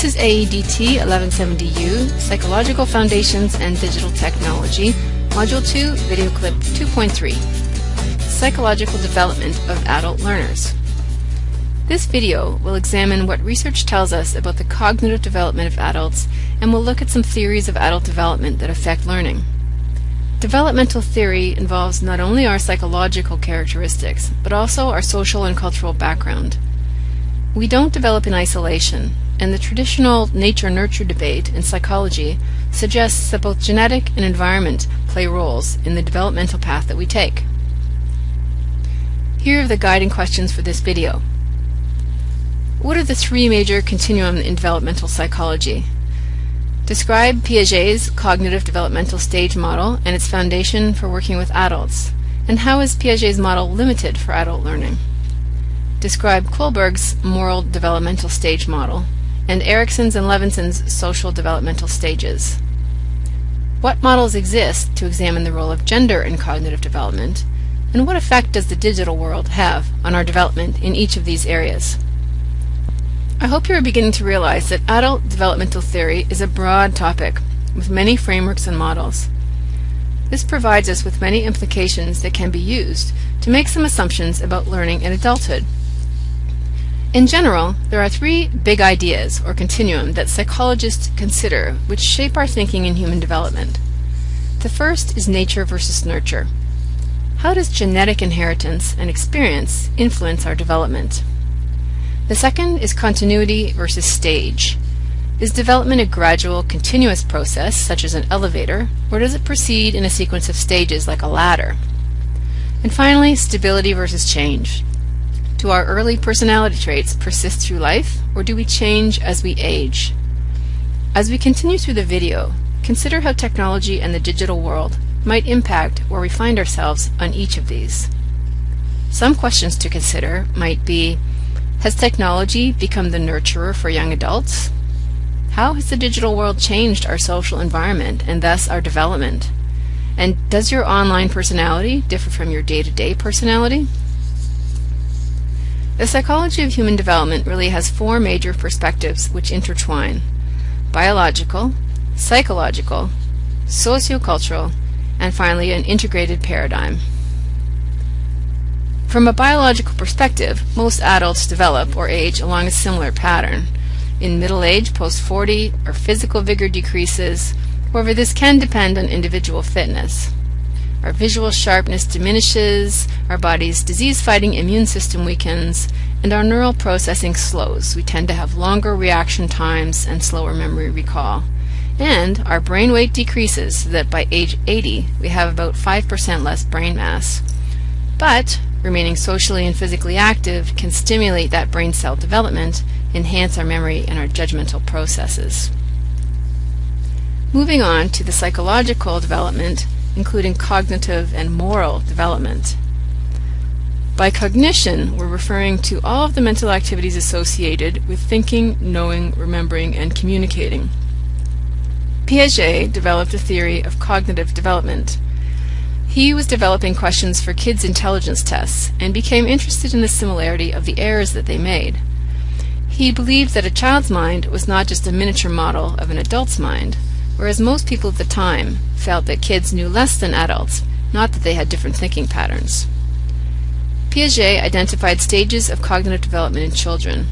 This is AEDT 1170U, Psychological Foundations and Digital Technology, Module 2, Video Clip 2.3, Psychological Development of Adult Learners. This video will examine what research tells us about the cognitive development of adults and will look at some theories of adult development that affect learning. Developmental theory involves not only our psychological characteristics, but also our social and cultural background. We don't develop in isolation, and the traditional nature-nurture debate in psychology suggests that both genetic and environment play roles in the developmental path that we take. Here are the guiding questions for this video. What are the three major continuum in developmental psychology? Describe Piaget's cognitive developmental stage model and its foundation for working with adults, and how is Piaget's model limited for adult learning? Describe Kohlberg's moral developmental stage model and Erikson's and Levinson's social developmental stages. What models exist to examine the role of gender in cognitive development, and what effect does the digital world have on our development in each of these areas? I hope you are beginning to realize that adult developmental theory is a broad topic with many frameworks and models. This provides us with many implications that can be used to make some assumptions about learning in adulthood. In general, there are three big ideas, or continuum, that psychologists consider which shape our thinking in human development. The first is nature versus nurture. How does genetic inheritance and experience influence our development? The second is continuity versus stage. Is development a gradual, continuous process, such as an elevator, or does it proceed in a sequence of stages like a ladder? And finally, stability versus change. Do our early personality traits persist through life, or do we change as we age? As we continue through the video, consider how technology and the digital world might impact where we find ourselves on each of these. Some questions to consider might be, has technology become the nurturer for young adults? How has the digital world changed our social environment and thus our development? And does your online personality differ from your day-to-day -day personality? The psychology of human development really has four major perspectives which intertwine biological, psychological, sociocultural, and finally an integrated paradigm. From a biological perspective, most adults develop or age along a similar pattern. In middle age, post 40, our physical vigor decreases, however this can depend on individual fitness. Our visual sharpness diminishes, our body's disease-fighting immune system weakens, and our neural processing slows. We tend to have longer reaction times and slower memory recall. And our brain weight decreases so that by age 80 we have about 5% less brain mass. But remaining socially and physically active can stimulate that brain cell development, enhance our memory and our judgmental processes. Moving on to the psychological development, including cognitive and moral development. By cognition, we're referring to all of the mental activities associated with thinking, knowing, remembering, and communicating. Piaget developed a theory of cognitive development. He was developing questions for kids' intelligence tests and became interested in the similarity of the errors that they made. He believed that a child's mind was not just a miniature model of an adult's mind, whereas most people at the time felt that kids knew less than adults, not that they had different thinking patterns. Piaget identified stages of cognitive development in children.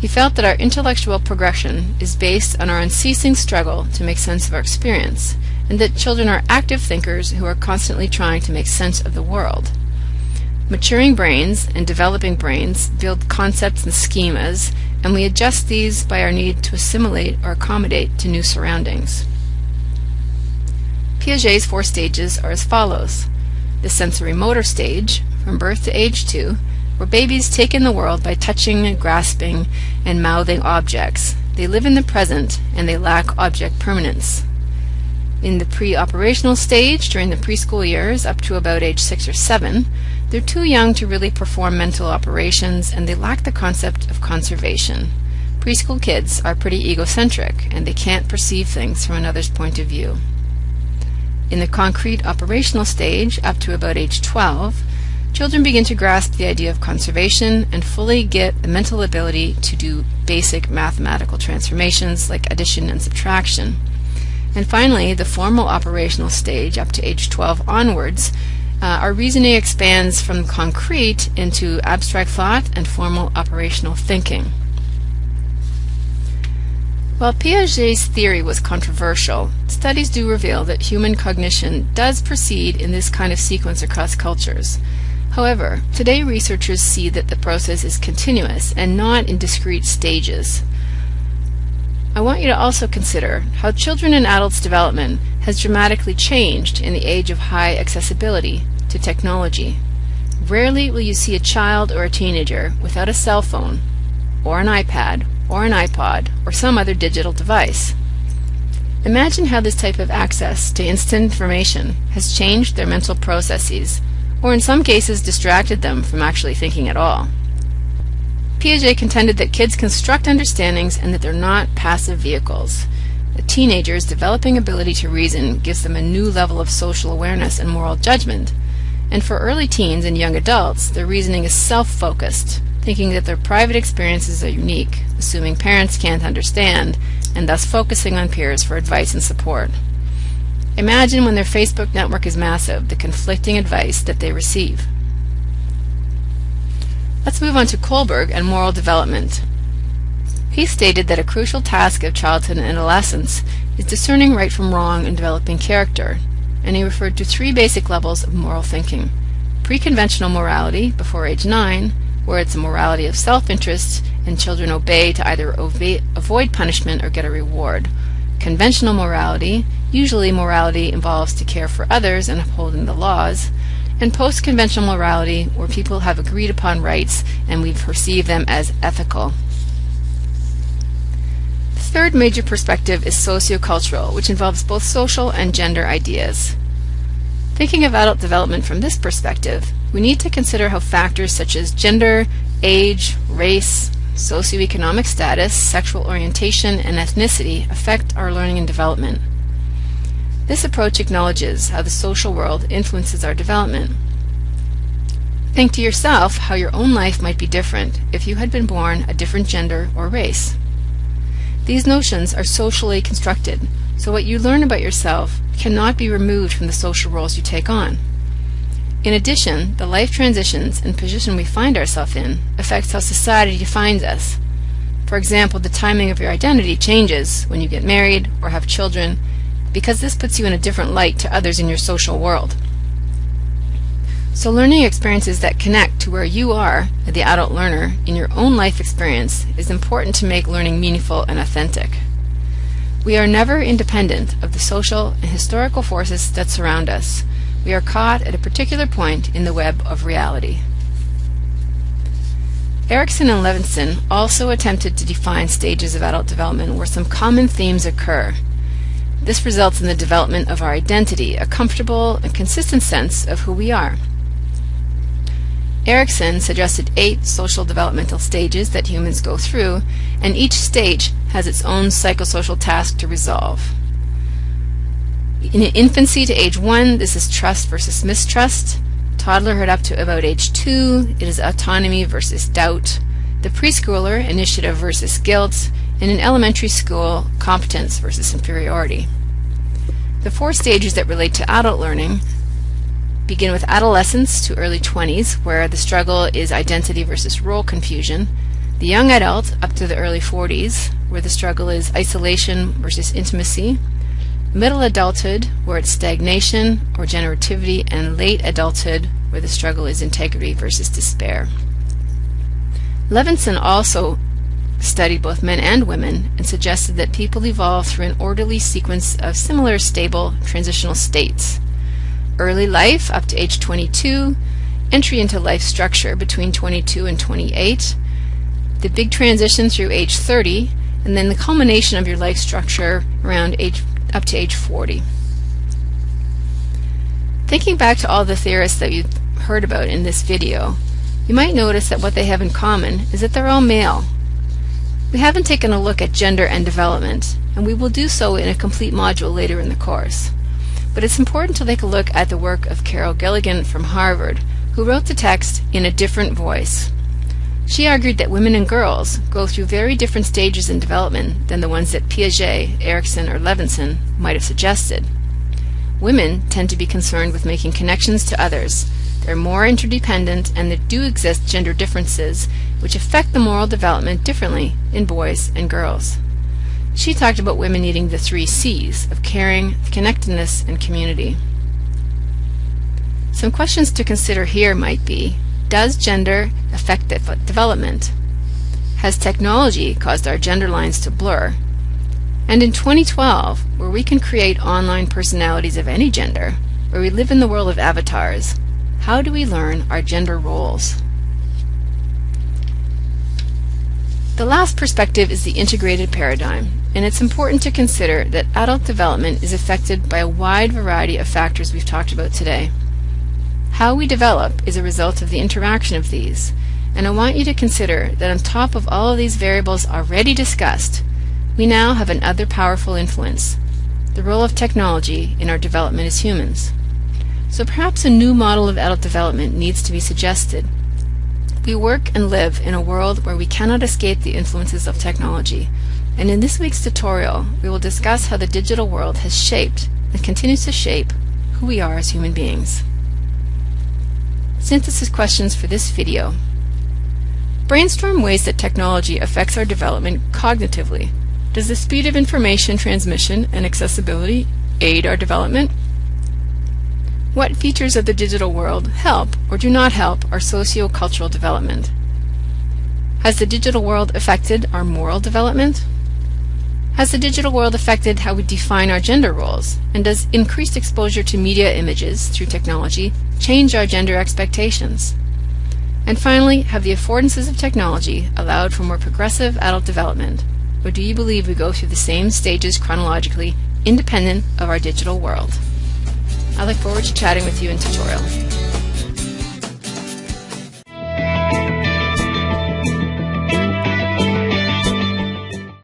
He felt that our intellectual progression is based on our unceasing struggle to make sense of our experience, and that children are active thinkers who are constantly trying to make sense of the world. Maturing brains and developing brains build concepts and schemas, and we adjust these by our need to assimilate or accommodate to new surroundings. Piaget's four stages are as follows. The sensory motor stage, from birth to age 2, where babies take in the world by touching, and grasping, and mouthing objects. They live in the present and they lack object permanence. In the pre-operational stage, during the preschool years up to about age 6 or 7, they're too young to really perform mental operations and they lack the concept of conservation. Preschool kids are pretty egocentric and they can't perceive things from another's point of view. In the concrete operational stage, up to about age 12, children begin to grasp the idea of conservation and fully get the mental ability to do basic mathematical transformations like addition and subtraction. And finally, the formal operational stage up to age 12 onwards, uh, our reasoning expands from concrete into abstract thought and formal operational thinking. While Piaget's theory was controversial, studies do reveal that human cognition does proceed in this kind of sequence across cultures. However, today researchers see that the process is continuous and not in discrete stages. I want you to also consider how children and adults' development has dramatically changed in the age of high accessibility to technology. Rarely will you see a child or a teenager without a cell phone, or an iPad, or an iPod, or some other digital device. Imagine how this type of access to instant information has changed their mental processes, or in some cases distracted them from actually thinking at all. Piaget contended that kids construct understandings and that they're not passive vehicles. A teenager's developing ability to reason gives them a new level of social awareness and moral judgment. And for early teens and young adults, their reasoning is self-focused, thinking that their private experiences are unique, assuming parents can't understand, and thus focusing on peers for advice and support. Imagine when their Facebook network is massive, the conflicting advice that they receive. Let's move on to Kohlberg and moral development. He stated that a crucial task of childhood and adolescence is discerning right from wrong and developing character, and he referred to three basic levels of moral thinking. Pre-conventional morality, before age 9, where it's a morality of self-interest and children obey to either avoid punishment or get a reward. Conventional morality, usually morality involves to care for others and upholding the laws, and post-conventional morality where people have agreed upon rights and we perceive them as ethical. The third major perspective is sociocultural, which involves both social and gender ideas. Thinking of adult development from this perspective, we need to consider how factors such as gender, age, race, socioeconomic status, sexual orientation, and ethnicity affect our learning and development. This approach acknowledges how the social world influences our development. Think to yourself how your own life might be different if you had been born a different gender or race. These notions are socially constructed, so what you learn about yourself cannot be removed from the social roles you take on. In addition, the life transitions and position we find ourselves in affects how society defines us. For example, the timing of your identity changes when you get married or have children because this puts you in a different light to others in your social world. So learning experiences that connect to where you are, the adult learner, in your own life experience is important to make learning meaningful and authentic. We are never independent of the social and historical forces that surround us, we are caught at a particular point in the web of reality. Erikson and Levinson also attempted to define stages of adult development where some common themes occur. This results in the development of our identity, a comfortable and consistent sense of who we are. Erikson suggested eight social developmental stages that humans go through, and each stage has its own psychosocial task to resolve. In infancy to age 1, this is trust versus mistrust. Toddlerhood up to about age 2, it is autonomy versus doubt. The preschooler, initiative versus guilt. And in elementary school, competence versus inferiority. The four stages that relate to adult learning begin with adolescence to early 20s, where the struggle is identity versus role confusion. The young adult up to the early 40s, where the struggle is isolation versus intimacy middle adulthood, where it's stagnation or generativity, and late adulthood, where the struggle is integrity versus despair. Levinson also studied both men and women and suggested that people evolve through an orderly sequence of similar stable transitional states. Early life up to age 22, entry into life structure between 22 and 28, the big transition through age 30, and then the culmination of your life structure around age up to age 40. Thinking back to all the theorists that you've heard about in this video, you might notice that what they have in common is that they're all male. We haven't taken a look at gender and development, and we will do so in a complete module later in the course. But it's important to take a look at the work of Carol Gilligan from Harvard, who wrote the text in a different voice. She argued that women and girls go through very different stages in development than the ones that Piaget, Erikson, or Levinson might have suggested. Women tend to be concerned with making connections to others. They're more interdependent, and there do exist gender differences which affect the moral development differently in boys and girls. She talked about women needing the three C's of caring, connectedness, and community. Some questions to consider here might be does gender affect development? Has technology caused our gender lines to blur? And in 2012, where we can create online personalities of any gender, where we live in the world of avatars, how do we learn our gender roles? The last perspective is the integrated paradigm, and it's important to consider that adult development is affected by a wide variety of factors we've talked about today. How we develop is a result of the interaction of these, and I want you to consider that on top of all of these variables already discussed, we now have another powerful influence, the role of technology in our development as humans. So perhaps a new model of adult development needs to be suggested. We work and live in a world where we cannot escape the influences of technology, and in this week's tutorial we will discuss how the digital world has shaped and continues to shape who we are as human beings. Synthesis questions for this video. Brainstorm ways that technology affects our development cognitively. Does the speed of information transmission and accessibility aid our development? What features of the digital world help or do not help our socio-cultural development? Has the digital world affected our moral development? Has the digital world affected how we define our gender roles? And does increased exposure to media images through technology change our gender expectations? And finally, have the affordances of technology allowed for more progressive adult development? Or do you believe we go through the same stages chronologically, independent of our digital world? I look forward to chatting with you in tutorial.